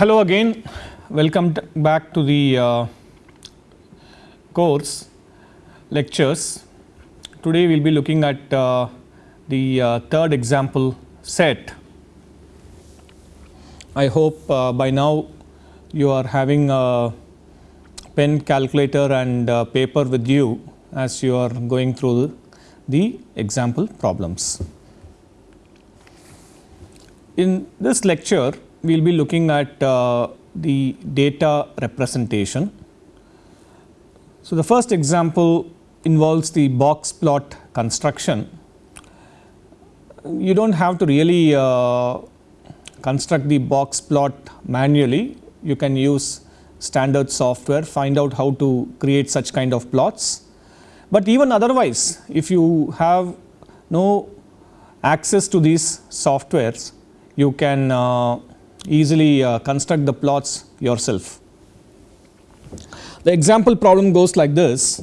hello again, welcome back to the uh, course lectures. Today we will be looking at uh, the uh, third example set. I hope uh, by now you are having a pen calculator and uh, paper with you as you are going through the example problems. In this lecture, we will be looking at uh, the data representation. So, the first example involves the box plot construction. You do not have to really uh, construct the box plot manually, you can use standard software, find out how to create such kind of plots. But even otherwise, if you have no access to these softwares, you can uh, easily uh, construct the plots yourself. The example problem goes like this.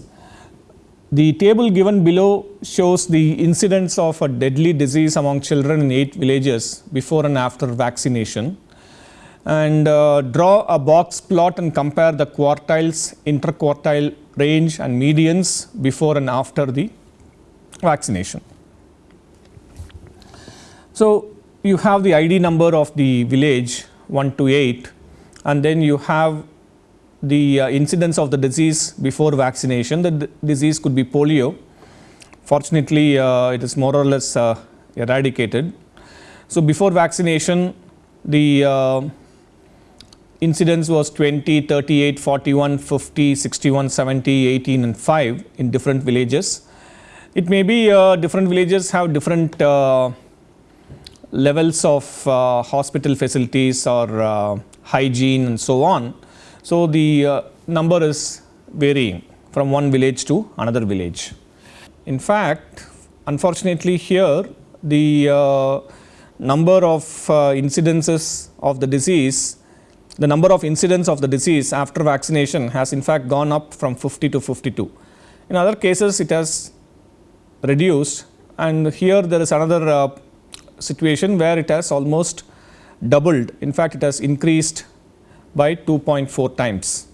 The table given below shows the incidence of a deadly disease among children in 8 villages before and after vaccination and uh, draw a box plot and compare the quartiles, interquartile range and medians before and after the vaccination. So, you have the ID number of the village 1 to 8 and then you have the uh, incidence of the disease before vaccination. The disease could be polio. Fortunately, uh, it is more or less uh, eradicated. So, before vaccination the uh, incidence was 20, 38, 41, 50, 61, 70, 18 and 5 in different villages. It may be uh, different villages have different uh, levels of uh, hospital facilities or uh, hygiene and so on. So, the uh, number is varying from one village to another village. In fact, unfortunately here the number of incidences of the disease, the number of incidents of the disease after vaccination has in fact gone up from 50 to 52. In other cases it has reduced and here there is another uh, situation where it has almost doubled in fact it has increased by 2.4 times.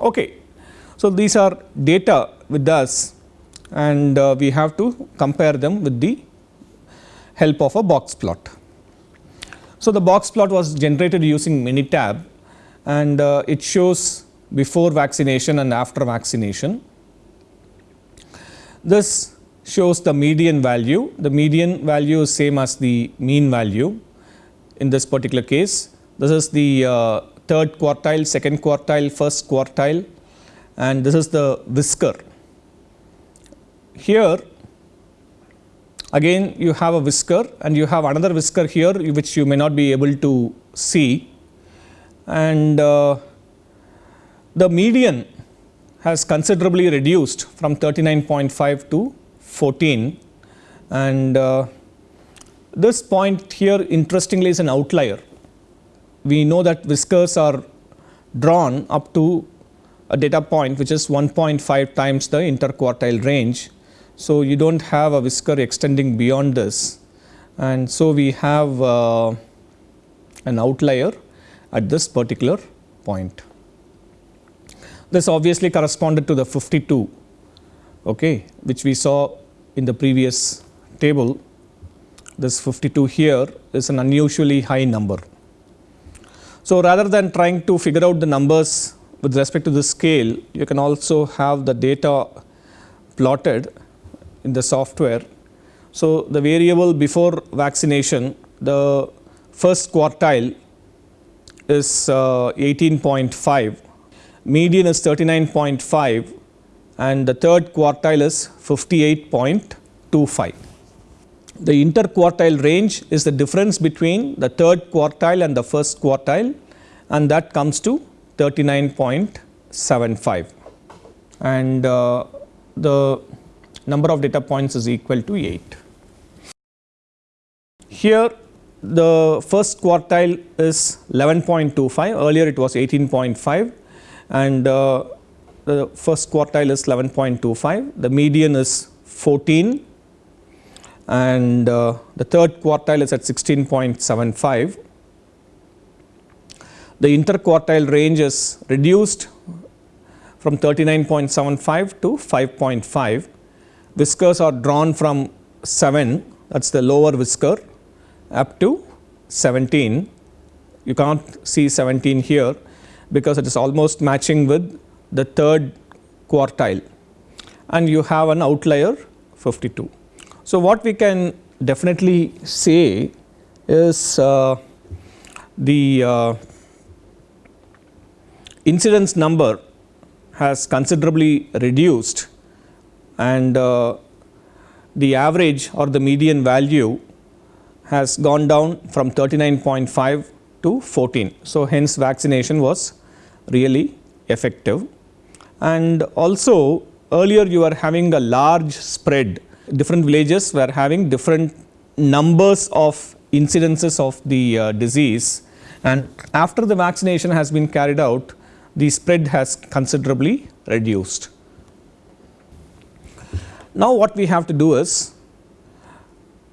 Okay. So, these are data with us and uh, we have to compare them with the help of a box plot. So, the box plot was generated using Minitab and uh, it shows before vaccination and after vaccination. This shows the median value. The median value is same as the mean value in this particular case. This is the uh, third quartile, second quartile, first quartile and this is the whisker. Here again you have a whisker and you have another whisker here which you may not be able to see and uh, the median has considerably reduced from 39.5 to 14 and uh, this point here interestingly is an outlier. We know that whiskers are drawn up to a data point which is 1.5 times the interquartile range. So, you do not have a whisker extending beyond this and so we have uh, an outlier at this particular point. This obviously corresponded to the 52 okay, which we saw in the previous table. This 52 here is an unusually high number. So, rather than trying to figure out the numbers with respect to the scale, you can also have the data plotted in the software. So, the variable before vaccination, the first quartile is uh, 18.5, median is 39.5 and the third quartile is 58.25. The interquartile range is the difference between the third quartile and the first quartile and that comes to 39.75 and uh, the number of data points is equal to 8. Here the first quartile is 11.25 earlier it was 18.5 and uh, the first quartile is 11.25 the median is 14 and uh, the third quartile is at 16.75. the interquartile range is reduced from 39.75 to 5.5. Whiskers are drawn from 7 that is the lower whisker up to 17. You cannot see 17 here because it is almost matching with the third quartile and you have an outlier 52. So, what we can definitely say is uh, the uh, incidence number has considerably reduced and uh, the average or the median value has gone down from 39.5 to 14. So, hence vaccination was really effective and also earlier you were having a large spread different villages were having different numbers of incidences of the uh, disease and after the vaccination has been carried out the spread has considerably reduced. Now what we have to do is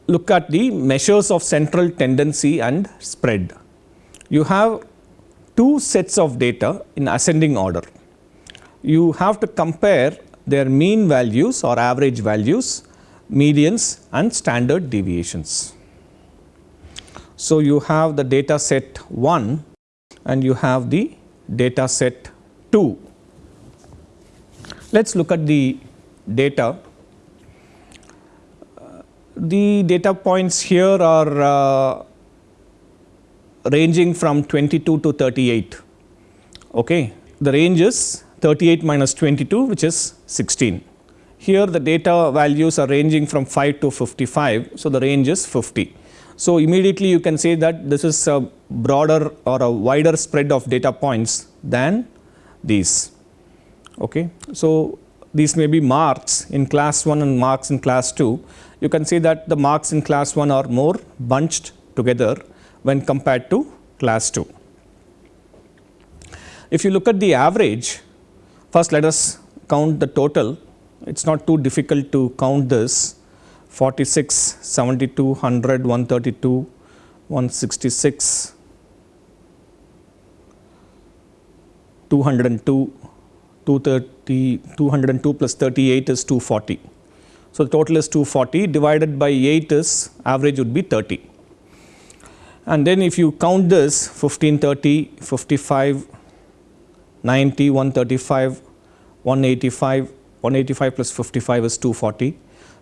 look at the measures of central tendency and spread. You have two sets of data in ascending order. You have to compare their mean values or average values, medians and standard deviations. So, you have the data set 1 and you have the data set 2. Let us look at the data. The data points here are uh, ranging from 22 to 38. Okay. The range is 38 minus 22 which is 16. Here the data values are ranging from 5 to 55. So, the range is 50. So, immediately you can say that this is a broader or a wider spread of data points than these. Okay. So, these may be marks in class 1 and marks in class 2. You can see that the marks in class 1 are more bunched together when compared to class 2. If you look at the average, first let us count the total. It is not too difficult to count this 46, 72, 100, 132, 166, 202, 230, 202 plus 38 is 240. So, the total is 240 divided by 8 is average would be 30. And then if you count this 15, 30, 55, 90, 135, 185, 185 plus 55 is 240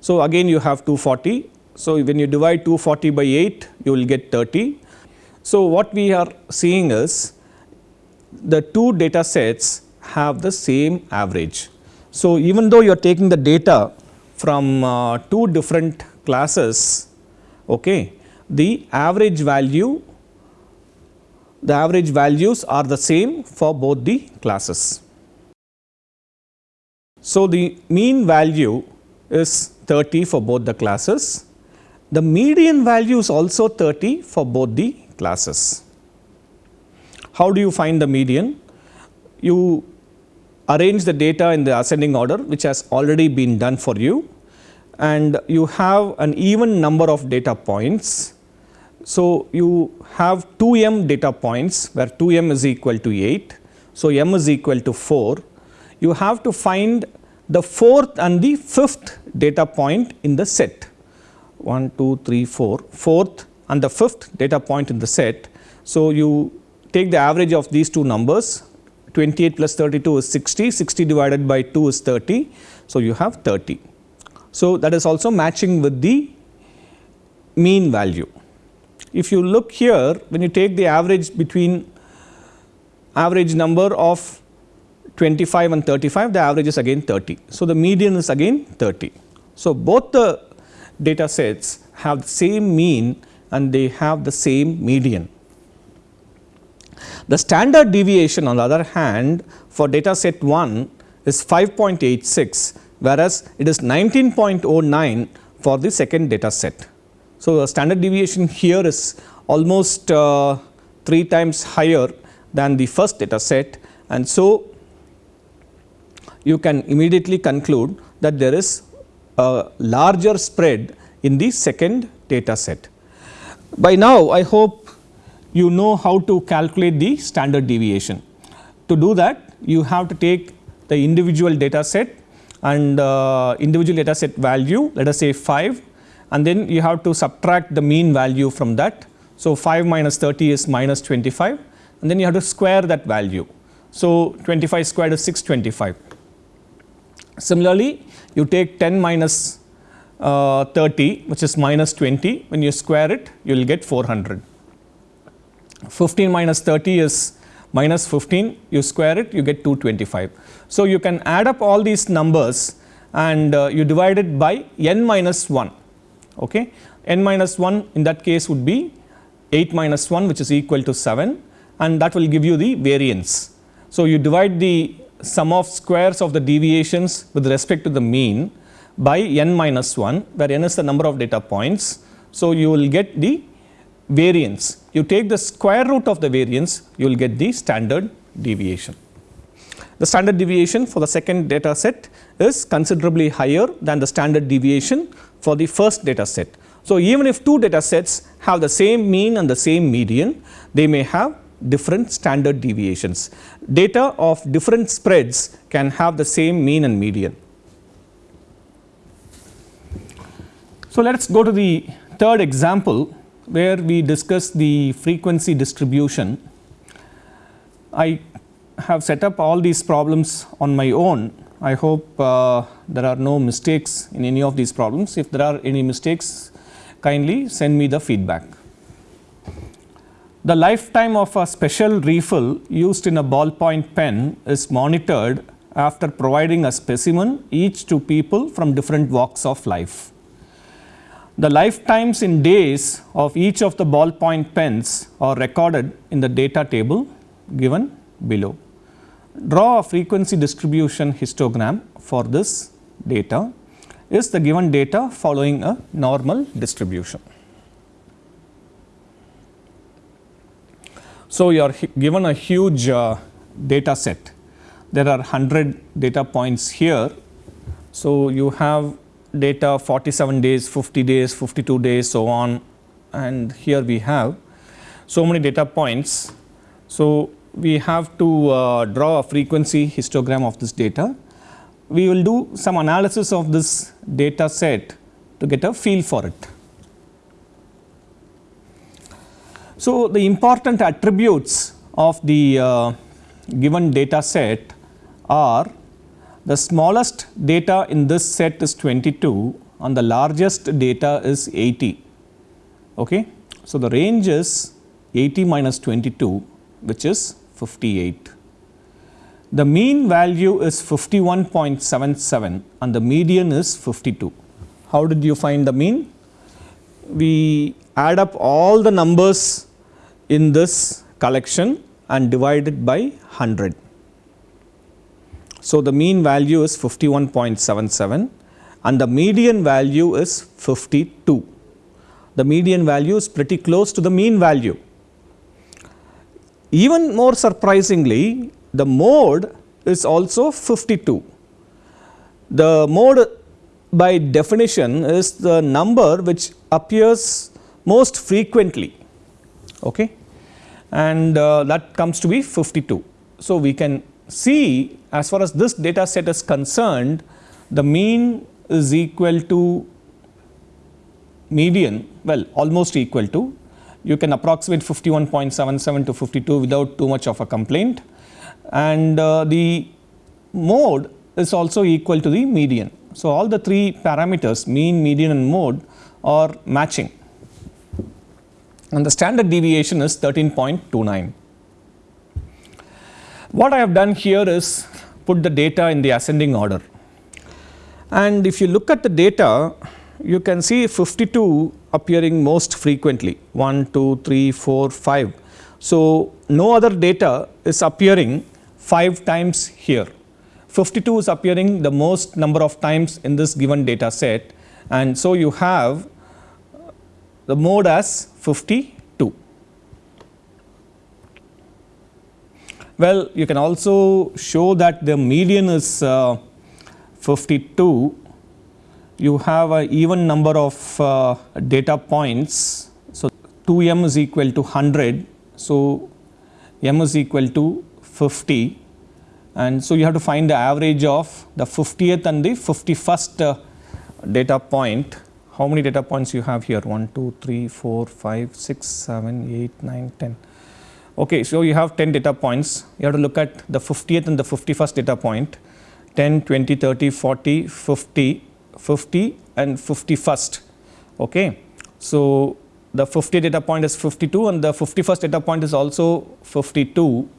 so, again you have 240. So, when you divide 240 by 8 you will get 30. So, what we are seeing is the two data sets have the same average. So, even though you are taking the data from uh, two different classes, okay, the average value the average values are the same for both the classes. So, the mean value is 30 for both the classes. The median value is also 30 for both the classes. How do you find the median? You arrange the data in the ascending order which has already been done for you and you have an even number of data points. So, you have 2 m data points where 2 m is equal to 8. So, m is equal to 4. You have to find the fourth and the fifth data point in the set 1, 2, 3, 4, fourth and the fifth data point in the set. So, you take the average of these two numbers 28 plus 32 is 60, 60 divided by 2 is 30. So, you have 30. So, that is also matching with the mean value. If you look here when you take the average between average number of 25 and 35 the average is again 30. So, the median is again 30. So, both the data sets have the same mean and they have the same median. The standard deviation on the other hand for data set 1 is 5.86 whereas, it is 19.09 for the second data set. So, the standard deviation here is almost uh, 3 times higher than the first data set and so you can immediately conclude that there is a larger spread in the second data set. By now, I hope you know how to calculate the standard deviation. To do that you have to take the individual data set and uh, individual data set value let us say 5 and then you have to subtract the mean value from that. So, 5 minus 30 is minus 25 and then you have to square that value. So, 25 squared is 625. Similarly, you take 10 minus, uh, 30 which is minus 20 when you square it you will get 400. 15 minus 30 is minus 15 you square it you get 225. So, you can add up all these numbers and uh, you divide it by n minus 1 okay. n minus 1 in that case would be 8 minus 1 which is equal to 7 and that will give you the variance. So, you divide the sum of squares of the deviations with respect to the mean by n minus 1 where n is the number of data points. So, you will get the variance. You take the square root of the variance, you will get the standard deviation. The standard deviation for the second data set is considerably higher than the standard deviation for the first data set. So, even if two data sets have the same mean and the same median, they may have different standard deviations. Data of different spreads can have the same mean and median. So, let us go to the third example where we discuss the frequency distribution. I have set up all these problems on my own. I hope uh, there are no mistakes in any of these problems. If there are any mistakes, kindly send me the feedback. The lifetime of a special refill used in a ballpoint pen is monitored after providing a specimen each to people from different walks of life. The lifetimes in days of each of the ballpoint pens are recorded in the data table given below. Draw a frequency distribution histogram for this data is the given data following a normal distribution. So, you are given a huge uh, data set. There are 100 data points here. So, you have data 47 days, 50 days, 52 days so on and here we have so many data points. So, we have to uh, draw a frequency histogram of this data. We will do some analysis of this data set to get a feel for it. So, the important attributes of the uh, given data set are the smallest data in this set is 22 and the largest data is 80. Okay. So, the range is 80 minus 22 which is 58. The mean value is 51.77 and the median is 52. How did you find the mean? We add up all the numbers in this collection and divide it by 100. So, the mean value is 51.77 and the median value is 52. The median value is pretty close to the mean value. Even more surprisingly, the mode is also 52. The mode by definition is the number which appears most frequently okay? and uh, that comes to be 52. So, we can see as far as this data set is concerned the mean is equal to median well almost equal to you can approximate 51.77 to 52 without too much of a complaint and uh, the mode is also equal to the median. So, all the three parameters mean, median and mode are matching and the standard deviation is 13.29. What I have done here is put the data in the ascending order. And if you look at the data, you can see 52 appearing most frequently 1, 2, 3, 4, 5. So, no other data is appearing 5 times here. 52 is appearing the most number of times in this given data set and so you have the mode as 52. Well, you can also show that the median is uh, 52. You have an even number of uh, data points. So, 2m is equal to 100 So, m is equal to 50 and so you have to find the average of the 50th and the 51st uh, data point. How many data points you have here? 1, 2, 3, 4, 5, 6, 7, 8, 9, 10. Okay, so you have 10 data points. You have to look at the 50th and the 51st data point 10, 20, 30, 40, 50, 50 and 51st. Okay. So, the 50 data point is 52 and the 51st data point is also 52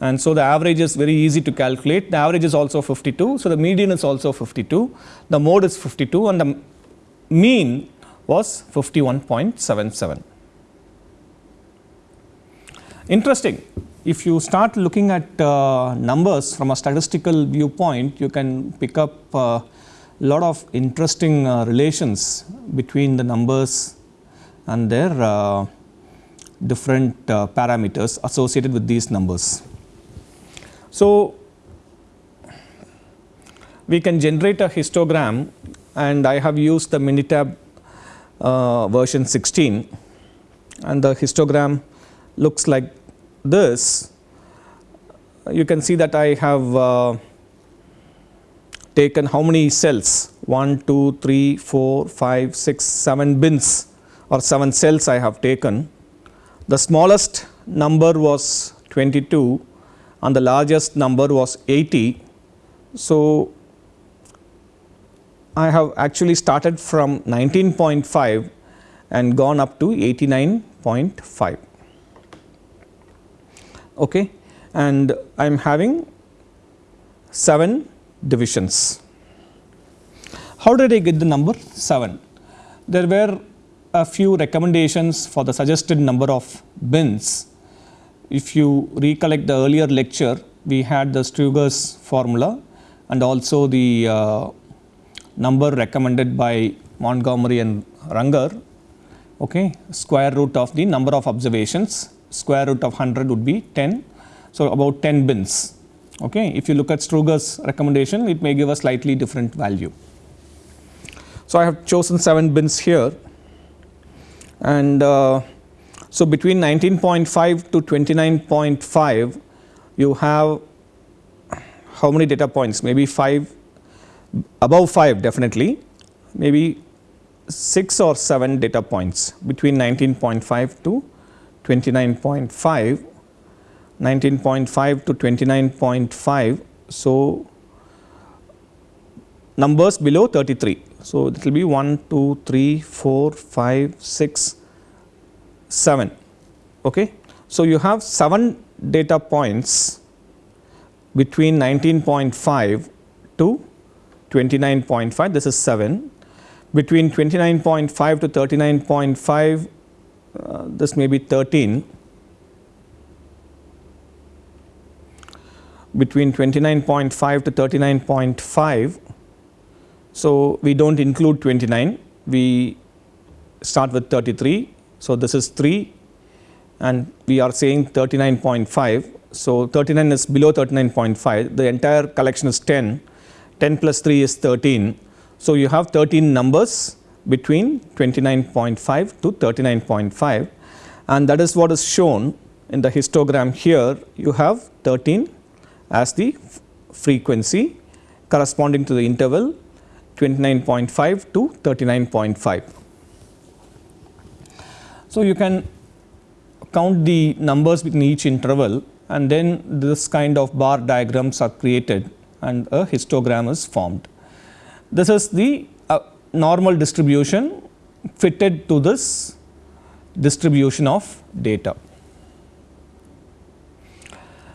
and so the average is very easy to calculate. The average is also 52. So, the median is also 52, the mode is 52 and the mean was 51.77. Interesting, if you start looking at uh, numbers from a statistical viewpoint, you can pick up a uh, lot of interesting uh, relations between the numbers and their uh, different uh, parameters associated with these numbers. So, we can generate a histogram and I have used the Minitab uh, version 16 and the histogram looks like this. You can see that I have uh, taken how many cells 1, 2, 3, 4, 5, 6, 7 bins or 7 cells I have taken. The smallest number was 22 and the largest number was 80. So, I have actually started from 19.5 and gone up to 89.5 okay and I am having 7 divisions. How did I get the number 7? There were a few recommendations for the suggested number of bins if you recollect the earlier lecture, we had the Sturges' formula and also the uh, number recommended by Montgomery and Runger, okay, square root of the number of observations, square root of 100 would be 10. So, about 10 bins. Okay. If you look at Sturges' recommendation, it may give a slightly different value. So, I have chosen 7 bins here and uh, so, between 19.5 to 29.5 you have how many data points maybe 5 above 5 definitely. Maybe 6 or 7 data points between 19.5 to 29.5 19.5 to 29.5 so numbers below 33 so it will be 1 2 3 4 5 6 7 okay? So you have 7 data points between 19.5 to 29.5 this is 7 between 29.5 to 39.5 uh, this may be 13 between 29.5 to 39.5 so we don't include 29 we start with 33 so, this is 3 and we are saying 39.5. So, 39 is below 39.5 the entire collection is 10, 10 plus 3 is 13. So, you have 13 numbers between 29.5 to 39.5 and that is what is shown in the histogram here you have 13 as the frequency corresponding to the interval 29.5 to 39.5. So, you can count the numbers within each interval and then this kind of bar diagrams are created and a histogram is formed. This is the uh, normal distribution fitted to this distribution of data.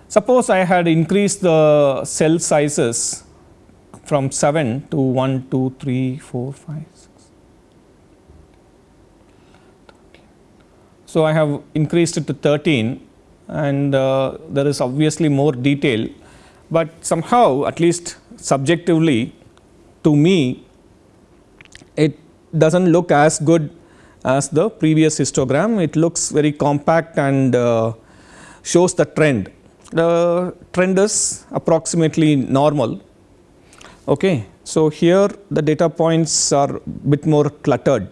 Suppose I had increased the cell sizes from 7 to 1, 2, 3, 4, 5, 6. So, I have increased it to 13 and uh, there is obviously more detail, but somehow at least subjectively to me it does not look as good as the previous histogram. It looks very compact and uh, shows the trend. The trend is approximately normal. Okay. So, here the data points are bit more cluttered.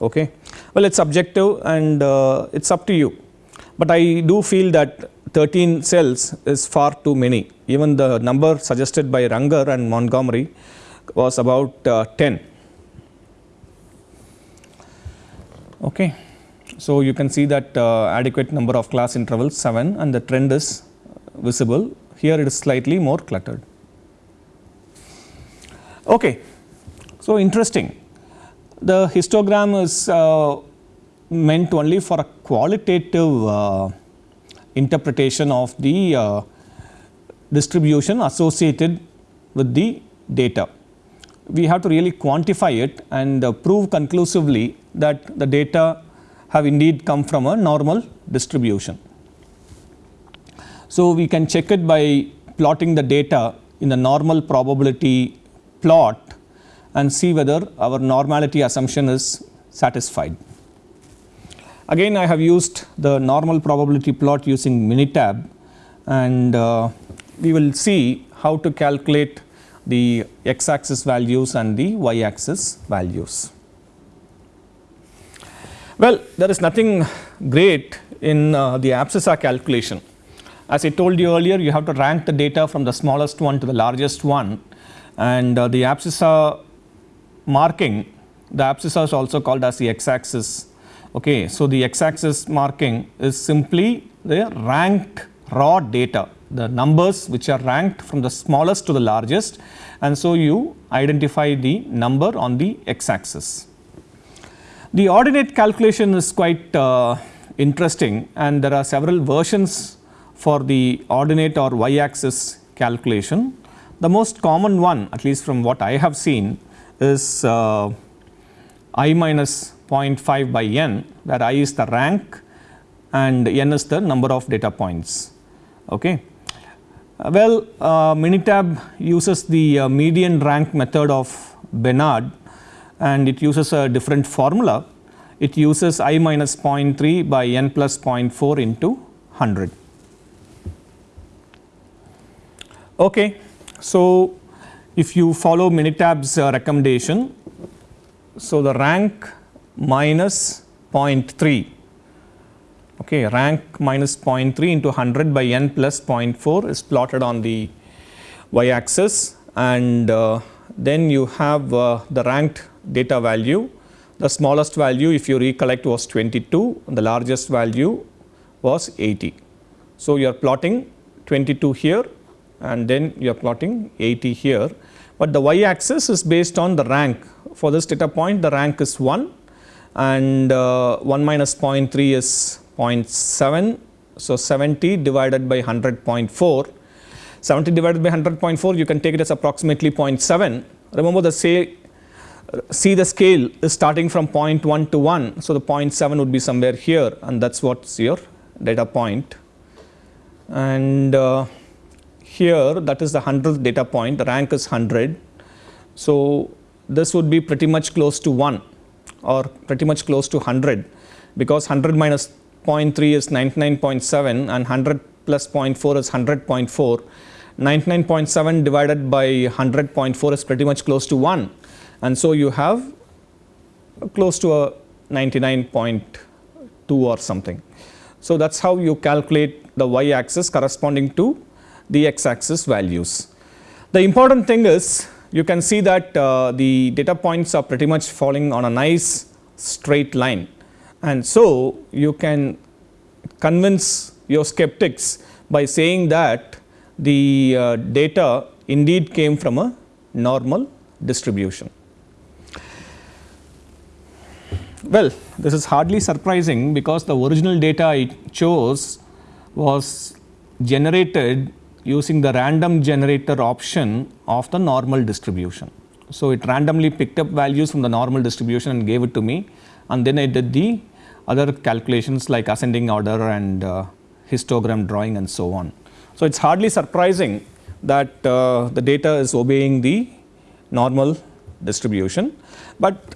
Okay. Well, it is subjective and uh, it is up to you. but I do feel that 13 cells is far too many. Even the number suggested by Runger and Montgomery was about uh, 10. Okay. So, you can see that uh, adequate number of class intervals 7 and the trend is visible. Here it is slightly more cluttered. Okay. So, interesting. The histogram is uh, meant only for a qualitative uh, interpretation of the uh, distribution associated with the data. We have to really quantify it and uh, prove conclusively that the data have indeed come from a normal distribution. So, we can check it by plotting the data in the normal probability plot and see whether our normality assumption is satisfied. Again I have used the normal probability plot using Minitab and uh, we will see how to calculate the x axis values and the y axis values. Well, there is nothing great in uh, the abscissa calculation. As I told you earlier, you have to rank the data from the smallest one to the largest one and uh, the abscissa marking, the abscissa is also called as the x axis Okay, so, the x axis marking is simply the ranked raw data, the numbers which are ranked from the smallest to the largest and so you identify the number on the x axis. The ordinate calculation is quite uh, interesting and there are several versions for the ordinate or y axis calculation. The most common one at least from what I have seen is uh, i minus 0.5 by n where i is the rank and n is the number of data points. Okay. Well, uh, Minitab uses the uh, median rank method of Bénard and it uses a different formula. It uses i minus 0.3 by n plus 0.4 into 100. Okay. So, if you follow Minitab's uh, recommendation, so the rank minus 0.3 okay rank minus 0.3 into 100 by n plus 0.4 is plotted on the y axis and uh, then you have uh, the ranked data value. The smallest value if you recollect was 22 the largest value was 80 so you are plotting 22 here and then you are plotting 80 here. But the y axis is based on the rank. For this data point the rank is 1 and uh, 1 minus 0.3 is 0.7. So, 70 divided by 100.4, 70 divided by 100.4 you can take it as approximately 0.7. Remember the say see the scale is starting from 0.1 to 1. So, the 0.7 would be somewhere here and that is what is your data point and uh, here that is the 100th data point the rank is 100. So, this would be pretty much close to 1 or pretty much close to 100 because 100 minus 0.3 is 99.7 and 100 plus 0.4 is 100.4. 99.7 divided by 100.4 is pretty much close to 1 and so you have close to a 99.2 or something. So, that is how you calculate the y axis corresponding to the x axis values. The important thing is you can see that uh, the data points are pretty much falling on a nice straight line and so you can convince your skeptics by saying that the uh, data indeed came from a normal distribution. Well, this is hardly surprising because the original data I chose was generated using the random generator option of the normal distribution. So, it randomly picked up values from the normal distribution and gave it to me and then I did the other calculations like ascending order and uh, histogram drawing and so on. So, it is hardly surprising that uh, the data is obeying the normal distribution, but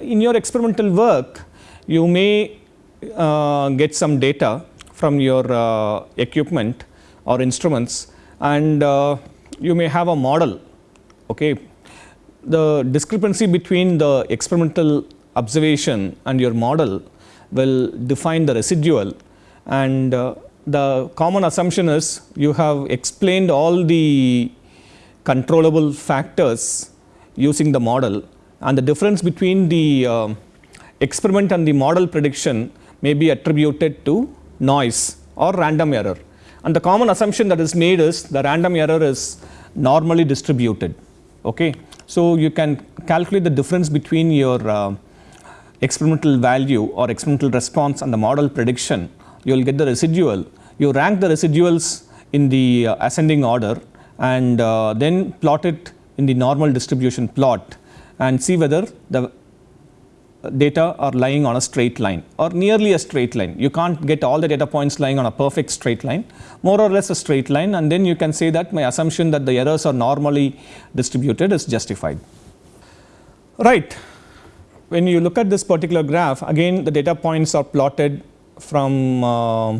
in your experimental work you may uh, get some data from your uh, equipment or instruments and uh, you may have a model. Okay. The discrepancy between the experimental observation and your model will define the residual and uh, the common assumption is you have explained all the controllable factors using the model and the difference between the uh, experiment and the model prediction may be attributed to noise or random error. And the common assumption that is made is the random error is normally distributed. Okay. So, you can calculate the difference between your uh, experimental value or experimental response and the model prediction. You will get the residual. You rank the residuals in the uh, ascending order and uh, then plot it in the normal distribution plot and see whether the data are lying on a straight line or nearly a straight line. You can't get all the data points lying on a perfect straight line, more or less a straight line and then you can say that my assumption that the errors are normally distributed is justified. Right. When you look at this particular graph again the data points are plotted from uh,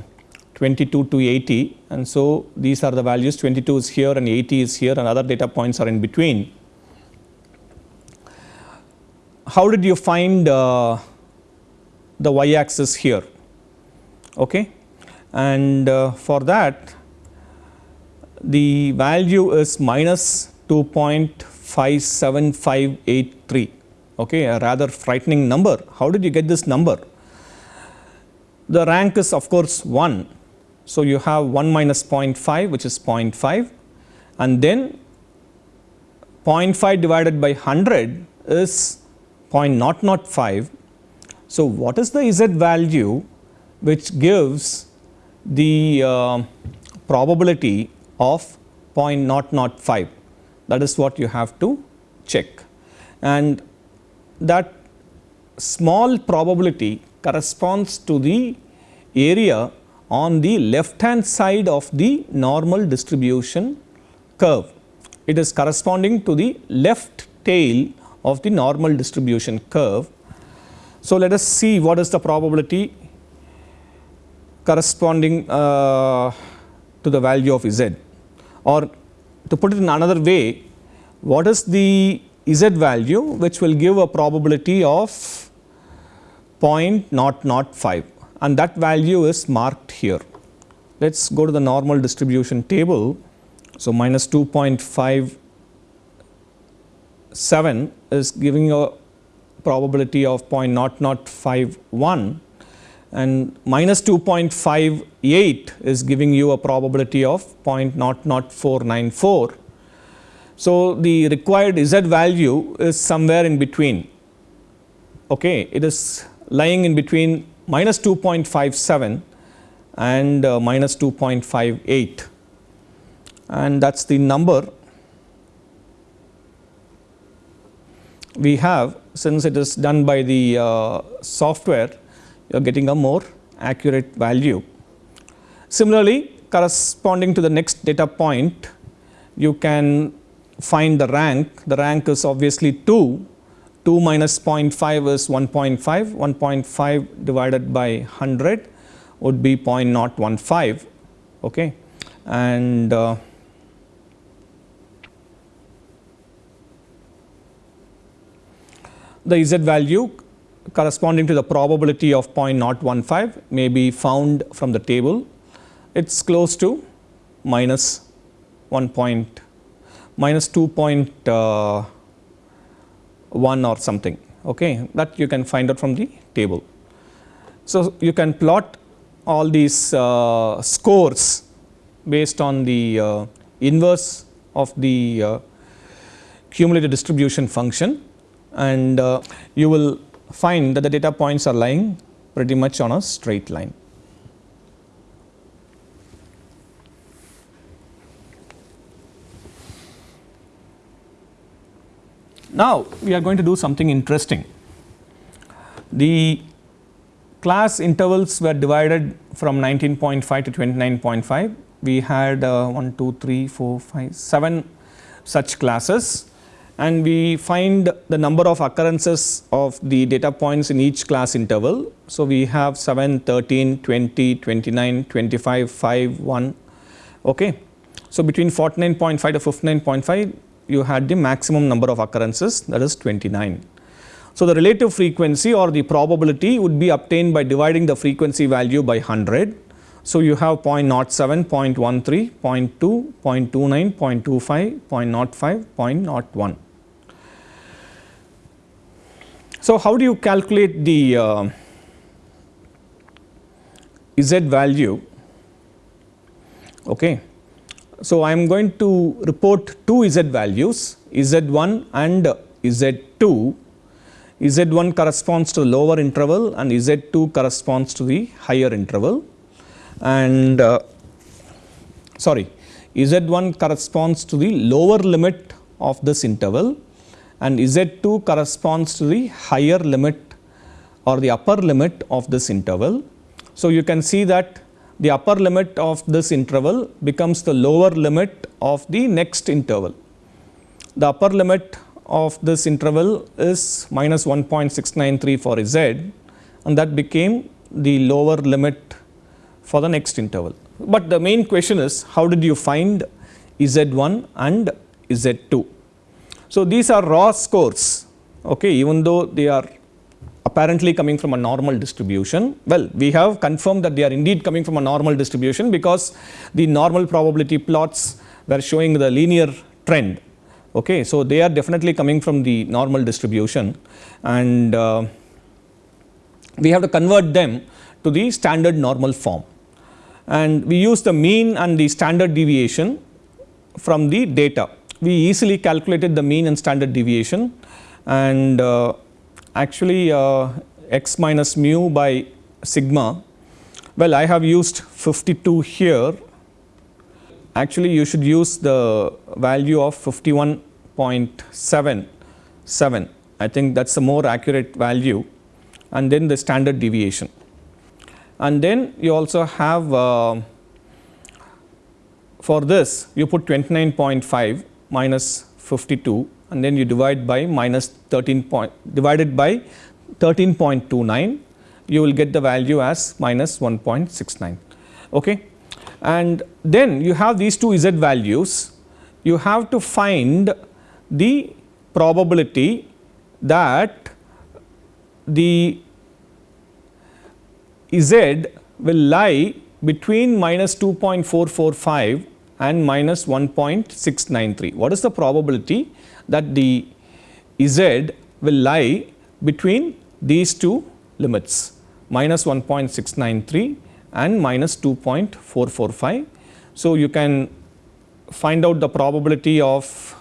22 to 80 and so these are the values 22 is here and 80 is here and other data points are in between how did you find uh, the y axis here? Okay? And uh, for that the value is minus 2.57583 okay? A rather frightening number. How did you get this number? The rank is of course 1 so you have 1 minus 0.5 which is 0.5 and then 0.5 divided by 100 is 0.005. So, what is the z value which gives the uh, probability of 0.005 that is what you have to check and that small probability corresponds to the area on the left hand side of the normal distribution curve. It is corresponding to the left tail of the normal distribution curve. So, let us see what is the probability corresponding uh, to the value of z or to put it in another way what is the z value which will give a probability of 0.005 and that value is marked here. Let us go to the normal distribution table. So, minus 2.5 7 is giving you a probability of 0.0051 and minus 2.58 is giving you a probability of 0.00494. So, the required z value is somewhere in between. Okay it is lying in between minus 2.57 and uh, minus 2.58 and that is the number we have since it is done by the uh, software you are getting a more accurate value. Similarly, corresponding to the next data point you can find the rank, the rank is obviously 2, 2 minus 0.5 is 1.5, 1.5 divided by 100 would be 0.015 okay. and uh, the z value corresponding to the probability of 0.015 may be found from the table. It is close to minus 1 point minus 2.1 uh, or something okay that you can find out from the table. So, you can plot all these uh, scores based on the uh, inverse of the uh, cumulative distribution function and uh, you will find that the data points are lying pretty much on a straight line. Now, we are going to do something interesting. The class intervals were divided from 19.5 to 29.5. We had uh, 1, 2, 3, 4, 5, 7 such classes and we find the number of occurrences of the data points in each class interval. So, we have 7, 13, 20, 29, 25, 5, 1. Okay. So, between 49.5 to 59.5 you had the maximum number of occurrences that is 29. So, the relative frequency or the probability would be obtained by dividing the frequency value by 100. So, you have 0.07, 0.13, 0.2, 0.29, 0.25, 0.05, 0.01. So, how do you calculate the uh, Z value? Okay. So, I am going to report two Z values Z1 and Z2. Z1 corresponds to the lower interval and Z2 corresponds to the higher interval and uh, sorry Z1 corresponds to the lower limit of this interval and Z2 corresponds to the higher limit or the upper limit of this interval. So, you can see that the upper limit of this interval becomes the lower limit of the next interval. The upper limit of this interval is minus 1.693 for Z and that became the lower limit for the next interval. But the main question is how did you find Z1 and Z2? So, these are raw scores okay, even though they are apparently coming from a normal distribution. Well, we have confirmed that they are indeed coming from a normal distribution because the normal probability plots were showing the linear trend. Okay. So, they are definitely coming from the normal distribution and uh, we have to convert them to the standard normal form and we use the mean and the standard deviation from the data we easily calculated the mean and standard deviation and uh, actually uh, x minus mu by sigma. Well, I have used 52 here. Actually, you should use the value of 51.77. I think that is a more accurate value and then the standard deviation. And then you also have uh, for this you put 29.5 minus 52 and then you divide by minus 13 point divided by 13.29 you will get the value as minus 1.69 okay? And then you have these two z values. You have to find the probability that the z will lie between minus 2.445 and minus 1.693. What is the probability that the Z will lie between these two limits minus 1.693 and minus 2.445. So, you can find out the probability of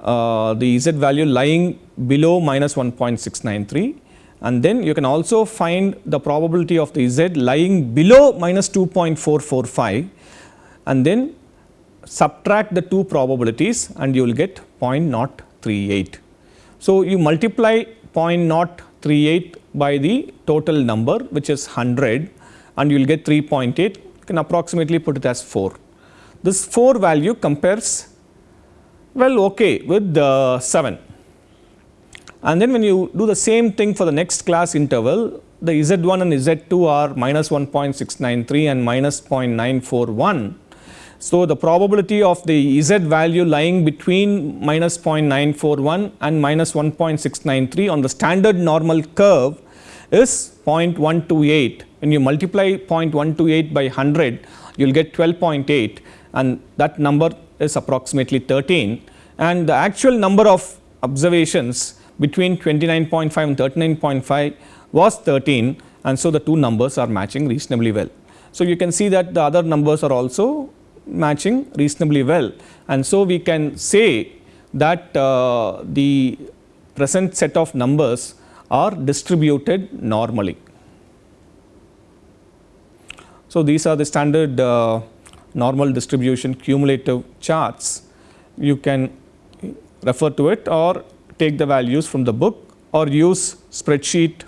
uh, the Z value lying below minus 1.693 and then you can also find the probability of the Z lying below minus 2.445 and then subtract the two probabilities and you will get 0.038. So, you multiply 0.038 by the total number which is 100 and you will get 3.8 you can approximately put it as 4. This 4 value compares well okay with the 7 and then when you do the same thing for the next class interval the Z1 and Z2 are minus 1.693 and minus 0.941 so, the probability of the Z value lying between minus 0.941 and minus 1.693 on the standard normal curve is 0.128. When you multiply 0.128 by 100, you will get 12.8 and that number is approximately 13 and the actual number of observations between 29.5 and 39.5 was 13 and so the two numbers are matching reasonably well. So, you can see that the other numbers are also matching reasonably well. And so, we can say that uh, the present set of numbers are distributed normally. So, these are the standard uh, normal distribution cumulative charts. You can refer to it or take the values from the book or use spreadsheet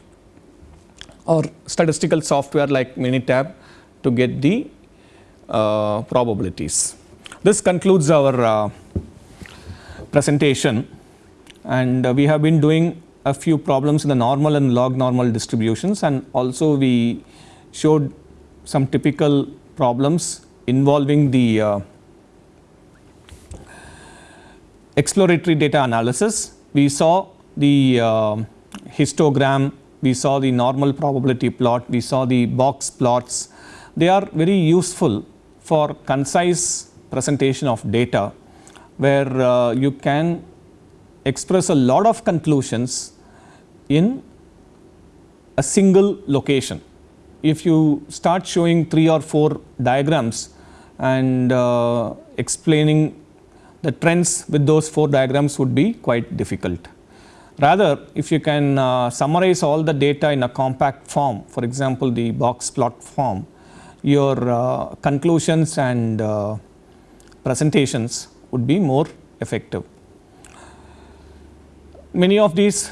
or statistical software like Minitab to get the probabilities. This concludes our uh, presentation. And uh, we have been doing a few problems in the normal and log normal distributions. And also we showed some typical problems involving the uh, exploratory data analysis. We saw the uh, histogram, we saw the normal probability plot, we saw the box plots, they are very useful for concise presentation of data where uh, you can express a lot of conclusions in a single location. If you start showing 3 or 4 diagrams and uh, explaining the trends with those 4 diagrams would be quite difficult. Rather, if you can uh, summarize all the data in a compact form, for example, the box plot form, your uh, conclusions and uh, presentations would be more effective. Many of these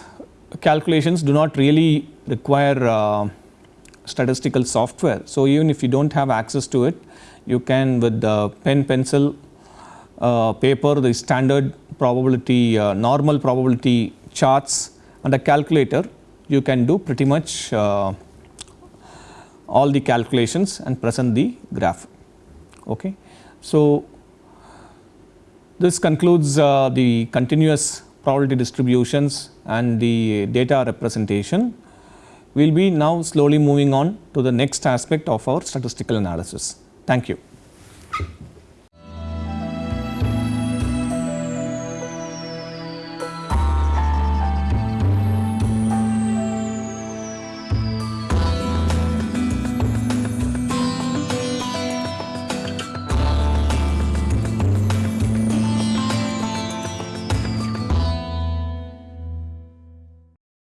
calculations do not really require uh, statistical software. So, even if you do not have access to it, you can with the pen pencil uh, paper the standard probability uh, normal probability charts and a calculator you can do pretty much uh, all the calculations and present the graph. Okay. So, this concludes uh, the continuous probability distributions and the data representation. We will be now slowly moving on to the next aspect of our statistical analysis. Thank you.